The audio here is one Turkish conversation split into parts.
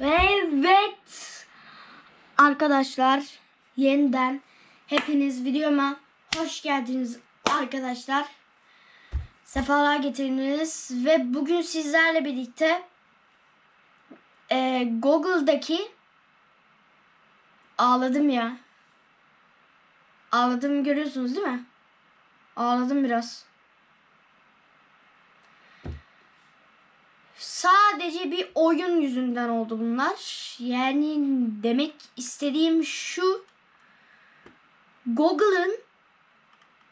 Evet. Arkadaşlar yeniden hepiniz videoma hoş geldiniz arkadaşlar. Sefalar getirdiniz ve bugün sizlerle birlikte e, Google'daki ağladım ya. Ağladığımı görüyorsunuz değil mi? Ağladım biraz. Sadece bir oyun yüzünden oldu bunlar. Yani demek istediğim şu. Google'ın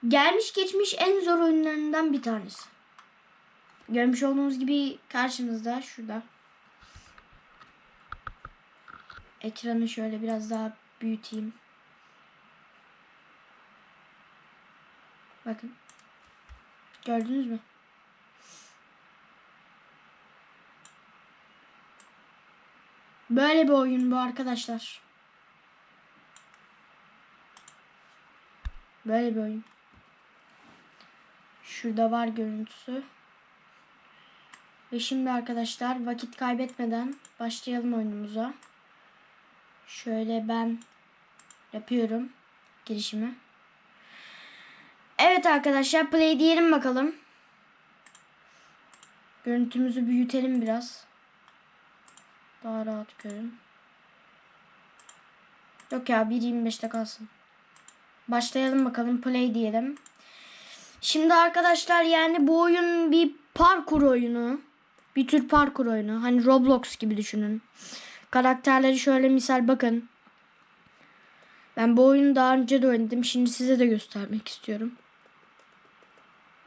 gelmiş geçmiş en zor oyunlarından bir tanesi. Görmüş olduğunuz gibi karşınızda şurada. Ekranı şöyle biraz daha büyüteyim. Bakın. Gördünüz mü? Böyle bir oyun bu arkadaşlar. Böyle bir oyun. Şurada var görüntüsü. Ve şimdi arkadaşlar vakit kaybetmeden başlayalım oyunumuza. Şöyle ben yapıyorum girişimi. Evet arkadaşlar play diyelim bakalım. Görüntümüzü büyütelim biraz. Daha rahat görün. Yok ya 1.25'te kalsın. Başlayalım bakalım play diyelim. Şimdi arkadaşlar yani bu oyun bir parkur oyunu. Bir tür parkur oyunu. Hani Roblox gibi düşünün. Karakterleri şöyle misal bakın. Ben bu oyunu daha önce de oynadım. Şimdi size de göstermek istiyorum.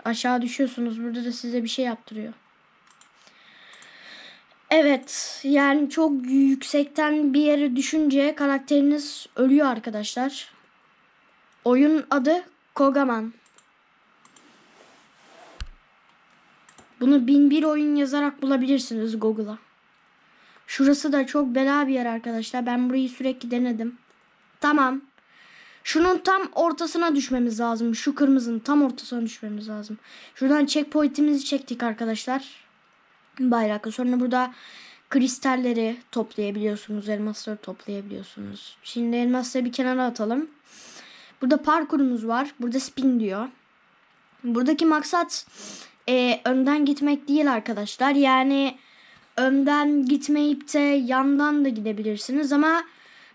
Aşağı düşüyorsunuz. Burada da size bir şey yaptırıyor. Evet yani çok yüksekten bir yere düşünce karakteriniz ölüyor arkadaşlar. Oyun adı Kogaman. Bunu bin bir oyun yazarak bulabilirsiniz Google'a. Şurası da çok bela bir yer arkadaşlar. Ben burayı sürekli denedim. Tamam. Şunun tam ortasına düşmemiz lazım. Şu kırmızının tam ortasına düşmemiz lazım. Şuradan checkpoint'imizi çektik arkadaşlar bayraklı. Sonra burada kristalleri toplayabiliyorsunuz. Elmasları toplayabiliyorsunuz. Şimdi elmasları bir kenara atalım. Burada parkurumuz var. Burada spin diyor. Buradaki maksat e, önden gitmek değil arkadaşlar. Yani önden gitmeyip de yandan da gidebilirsiniz ama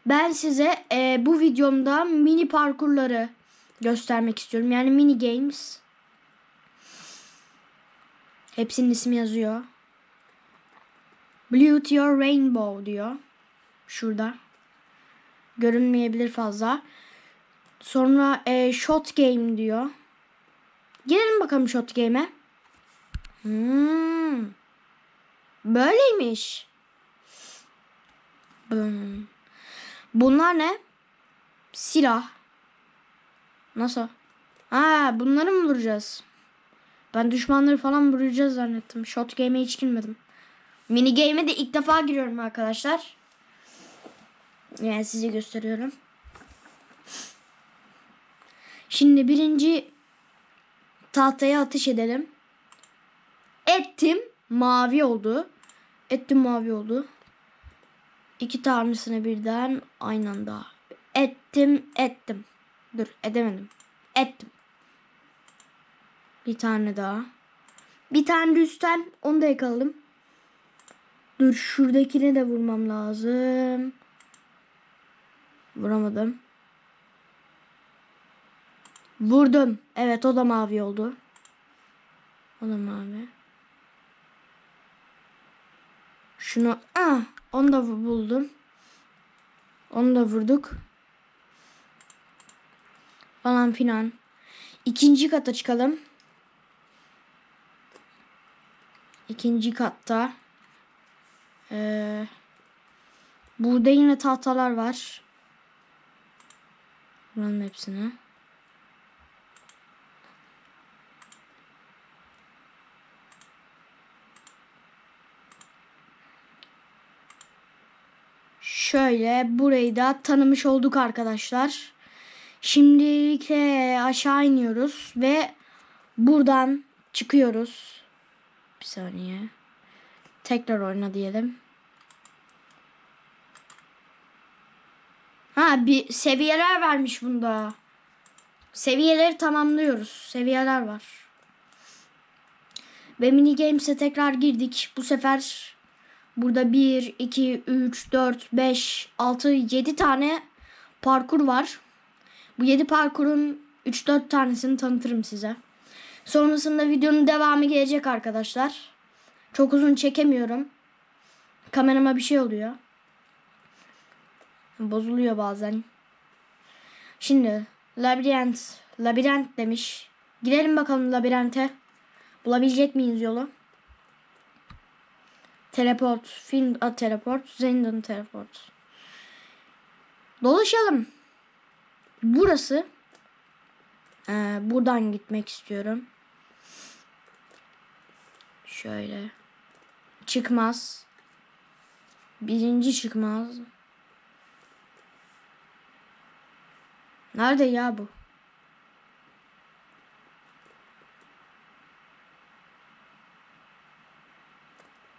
ben size e, bu videomda mini parkurları göstermek istiyorum. Yani mini games. Hepsinin ismi yazıyor. Blue your rainbow diyor. Şurada. Görünmeyebilir fazla. Sonra e, shot game diyor. Gelelim bakalım shot game'e. Hmm. Böyleymiş. Bunlar ne? Silah. Nasıl? Ha, bunları mı vuracağız? Ben düşmanları falan vuracağız zannettim. Shot game'e hiç girmedim. Mini game'e de ilk defa giriyorum arkadaşlar. Yani size gösteriyorum. Şimdi birinci tahtaya atış edelim. Ettim. Mavi oldu. Ettim mavi oldu. İki tanesini birden aynı anda. Ettim ettim. Dur edemedim. Ettim. Bir tane daha. Bir tane üstten onu da yakaladım. Dur şuradakine de vurmam lazım. Vuramadım. Vurdum. Evet o da mavi oldu. O da mavi. Şunu ah onu da buldum. Onu da vurduk. Falan filan. İkinci kata çıkalım. İkinci katta ee, burada yine tahtalar var. Buranın hepsini. Şöyle burayı da tanımış olduk arkadaşlar. Şimdilik aşağı iniyoruz ve buradan çıkıyoruz. Bir saniye. Tekrar oyna diyelim. Ha bir seviyeler vermiş bunda. Seviyeleri tamamlıyoruz. Seviyeler var. Ve mini games'e tekrar girdik. Bu sefer burada 1, 2, 3, 4, 5, 6, 7 tane parkur var. Bu 7 parkurun 3-4 tanesini tanıtırım size. Sonrasında videonun devamı gelecek arkadaşlar. Çok uzun çekemiyorum. Kamerama bir şey oluyor. Bozuluyor bazen. Şimdi labirent, labirent demiş. Girelim bakalım labirente. Bulabilecek miyiz yolu? Teleport, film a, teleport, Zindan teleport. Dolaşalım. Burası. Ee, buradan gitmek istiyorum. Şöyle. Çıkmaz. Birinci çıkmaz. Nerede ya bu?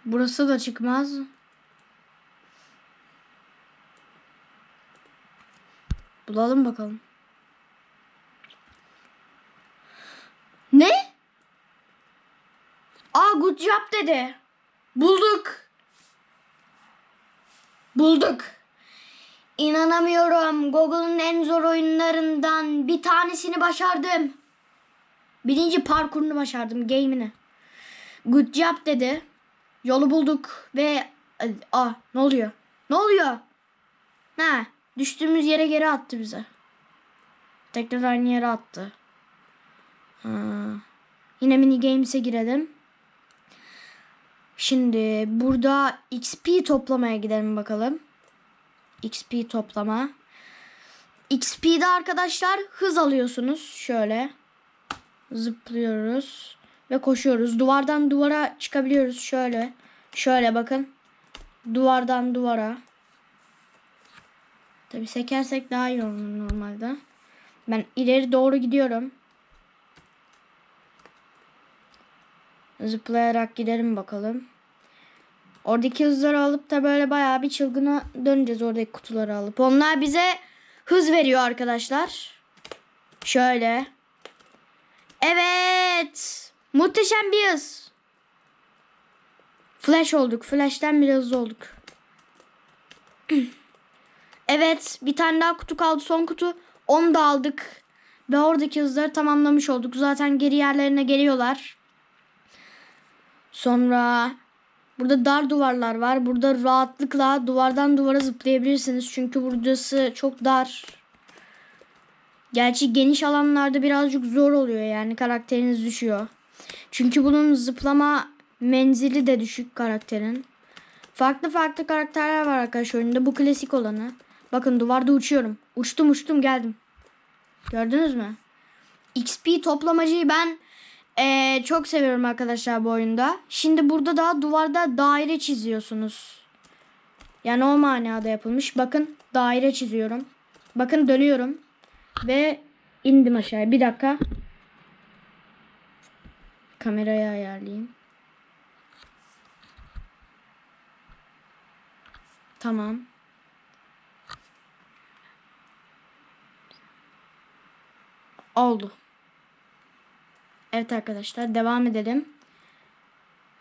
Burası da çıkmaz. Bulalım bakalım. Ne? Aa good job dedi. Bulduk. Bulduk. İnanamıyorum. Google'ın en zor oyunlarından bir tanesini başardım. Birinci parkurunu başardım game'ini. Good job dedi. Yolu bulduk ve aa ne oluyor? Ne oluyor? Ha, düştüğümüz yere geri attı bize. Tekrar aynı yere attı. Ha. Yine mini games'e girelim. Şimdi burada XP toplamaya gidelim bakalım. XP toplama. XP'de arkadaşlar hız alıyorsunuz. Şöyle. Zıplıyoruz. Ve koşuyoruz. Duvardan duvara çıkabiliyoruz. Şöyle. Şöyle bakın. Duvardan duvara. Tabi sekersek daha iyi olur normalde. Ben ileri doğru gidiyorum. Zıplayarak gidelim bakalım. Oradaki hızları alıp da böyle bayağı bir çılgına döneceğiz oradaki kutuları alıp. Onlar bize hız veriyor arkadaşlar. Şöyle. Evet. Muhteşem bir hız. Flash olduk. Flash'ten bir hızlı olduk. evet. Bir tane daha kutu kaldı. Son kutu. Onu da aldık. Ve oradaki hızları tamamlamış olduk. Zaten geri yerlerine geliyorlar. Sonra burada dar duvarlar var. Burada rahatlıkla duvardan duvara zıplayabilirsiniz. Çünkü burası çok dar. Gerçi geniş alanlarda birazcık zor oluyor yani karakteriniz düşüyor. Çünkü bunun zıplama menzili de düşük karakterin. Farklı farklı karakterler var arkadaşlar oyunda. Bu klasik olanı. Bakın duvarda uçuyorum. Uçtum uçtum geldim. Gördünüz mü? XP toplamacıyı ben ee, çok seviyorum arkadaşlar bu oyunda. Şimdi burada da duvarda daire çiziyorsunuz. Yani o manada yapılmış. Bakın daire çiziyorum. Bakın dönüyorum. Ve indim aşağıya. Bir dakika. Kamerayı ayarlayayım. Tamam. Oldu. Evet arkadaşlar devam edelim.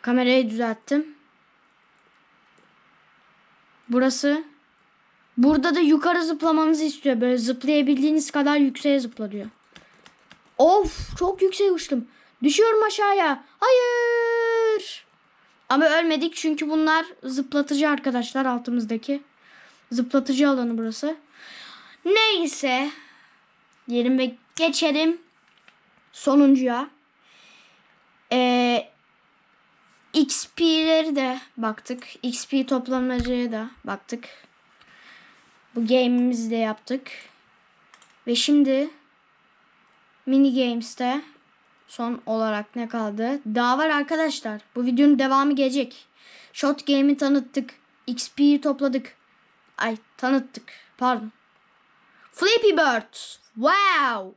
Kamerayı düzelttim. Burası. Burada da yukarı zıplamanızı istiyor. Böyle zıplayabildiğiniz kadar yükseğe zıpla diyor. Of çok yükseğe uçtum. Düşüyorum aşağıya. Hayır. Ama ölmedik çünkü bunlar zıplatıcı arkadaşlar altımızdaki. Zıplatıcı alanı burası. Neyse. Yerime geçelim. Sonuncuya. Ee, XP'leri de baktık. XP toplamacıya da baktık. Bu game'imizi de yaptık. Ve şimdi mini games'te son olarak ne kaldı? Daha var arkadaşlar. Bu videonun devamı gelecek. Shot game'i tanıttık. XP'yi topladık. Ay tanıttık. Pardon. Flappy Bird. Wow.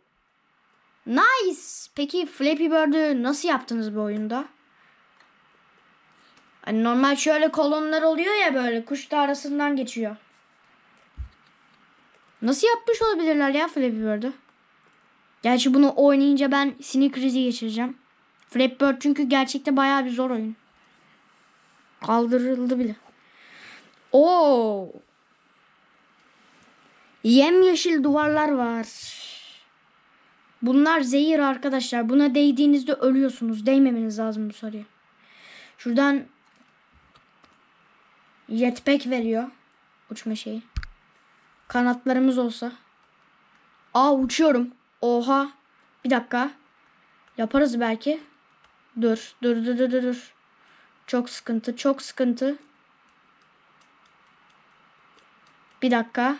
Nice. Peki Flappy Bird'ü nasıl yaptınız bu oyunda? Hani normal şöyle kolonlar oluyor ya böyle kuş da arasından geçiyor. Nasıl yapmış olabilirler ya Flappy Bird'ü? Gerçi bunu oynayınca ben sinir krizi geçireceğim. Flappy Bird çünkü gerçekte bayağı bir zor oyun. Kaldırıldı bile. Oo. Yemyeşil duvarlar var. Bunlar zehir arkadaşlar. Buna değdiğinizde ölüyorsunuz. Değmemeniz lazım bu soruya. Şuradan jetpack veriyor. Uçma şeyi. Kanatlarımız olsa. Aa uçuyorum. Oha. Bir dakika. Yaparız belki. Dur. Dur dur dur dur. Çok sıkıntı. Çok sıkıntı. Bir dakika.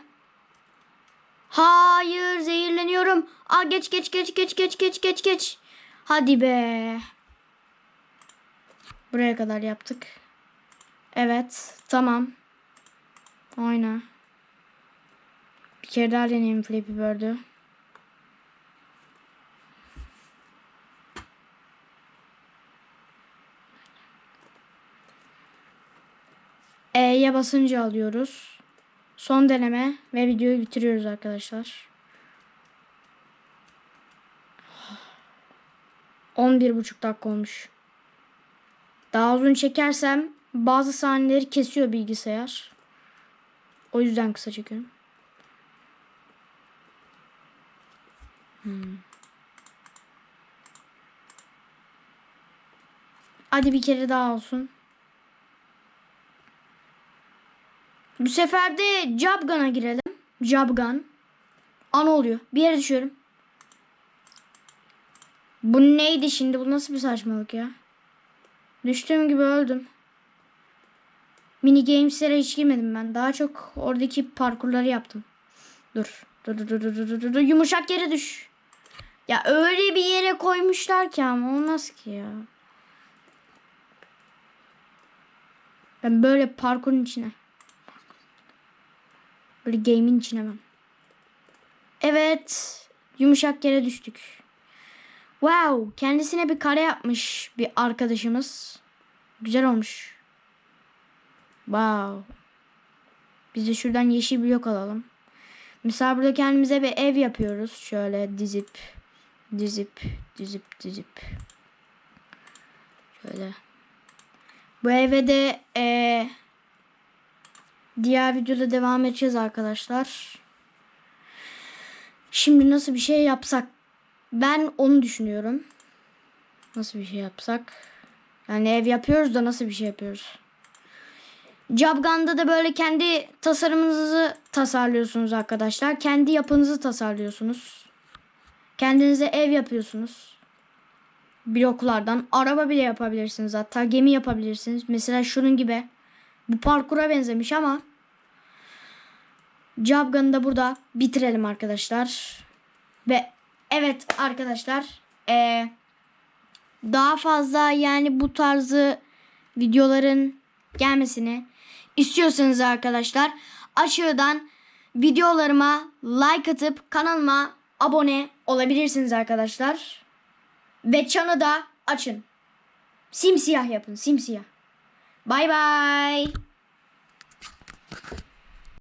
Hayır zehirleniyorum. Aa geç geç geç geç geç geç geç geç. Hadi be. Buraya kadar yaptık. Evet. Tamam. Oyna. Bir kere daha deneyeyim Flappy Bird'ü. E'ye basınca alıyoruz. Son deneme ve videoyu bitiriyoruz arkadaşlar. 11,5 dakika olmuş. Daha uzun çekersem bazı sahneleri kesiyor bilgisayar. O yüzden kısa çekiyorum. Hmm. Hadi bir kere daha olsun. Bu sefer de Jabgan'a girelim. Jabgan. An oluyor. Bir yere düşüyorum. Bu neydi şimdi? Bu nasıl bir saçmalık ya? Düştüğüm gibi öldüm. Mini games'lere hiç girmedim ben. Daha çok oradaki parkurları yaptım. Dur. Dur dur dur dur dur dur. dur. Yumuşak yere düş. Ya öyle bir yere koymuşlar ki ama olmaz ki ya. Ben böyle parkurun içine. Böyle game'in içine ben. Evet. Yumuşak yere düştük. Wow. Kendisine bir kare yapmış bir arkadaşımız. Güzel olmuş. Wow. Biz de şuradan yeşil blok alalım. Mesela burada kendimize bir ev yapıyoruz. Şöyle dizip dizip dizip dizip. Şöyle. Bu eve de eee Diğer videoda devam edeceğiz arkadaşlar. Şimdi nasıl bir şey yapsak? Ben onu düşünüyorum. Nasıl bir şey yapsak? Yani ev yapıyoruz da nasıl bir şey yapıyoruz? Jabgan'da da böyle kendi tasarımınızı tasarlıyorsunuz arkadaşlar. Kendi yapınızı tasarlıyorsunuz. Kendinize ev yapıyorsunuz. Bloklardan. Araba bile yapabilirsiniz hatta. Gemi yapabilirsiniz. Mesela şunun gibi. Bu parkura benzemiş ama Jabgan'ı da burada bitirelim arkadaşlar. Ve evet arkadaşlar ee, daha fazla yani bu tarzı videoların gelmesini istiyorsanız arkadaşlar aşağıdan videolarıma like atıp kanalıma abone olabilirsiniz arkadaşlar. Ve çanı da açın. Simsiyah yapın simsiyah. バイバイ。